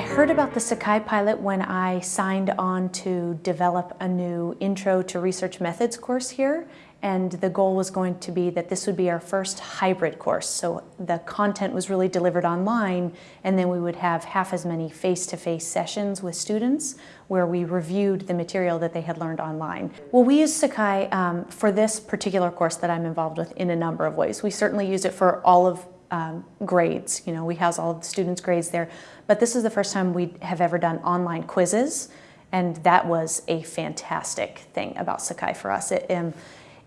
heard about the Sakai pilot when I signed on to develop a new Intro to Research Methods course here and the goal was going to be that this would be our first hybrid course. So the content was really delivered online and then we would have half as many face-to-face -face sessions with students where we reviewed the material that they had learned online. Well, we use Sakai um, for this particular course that I'm involved with in a number of ways. We certainly use it for all of um, grades. You know, we house all the students' grades there. But this is the first time we have ever done online quizzes and that was a fantastic thing about Sakai for us. It, um,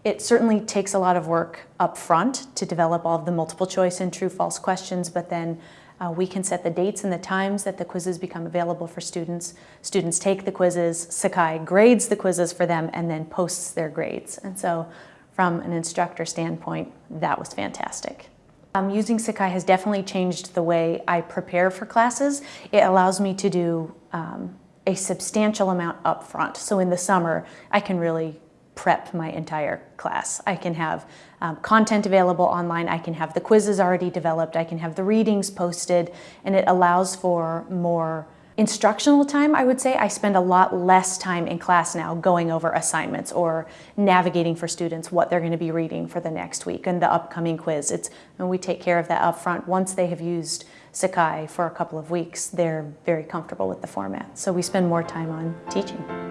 it certainly takes a lot of work up front to develop all of the multiple choice and true false questions, but then uh, we can set the dates and the times that the quizzes become available for students. Students take the quizzes, Sakai grades the quizzes for them, and then posts their grades. And so from an instructor standpoint, that was fantastic. Um, using Sakai has definitely changed the way I prepare for classes. It allows me to do um, a substantial amount up front. So in the summer, I can really prep my entire class. I can have um, content available online, I can have the quizzes already developed, I can have the readings posted, and it allows for more instructional time, I would say. I spend a lot less time in class now going over assignments or navigating for students what they're going to be reading for the next week and the upcoming quiz. It's, and we take care of that up front. Once they have used Sakai for a couple of weeks, they're very comfortable with the format. So we spend more time on teaching.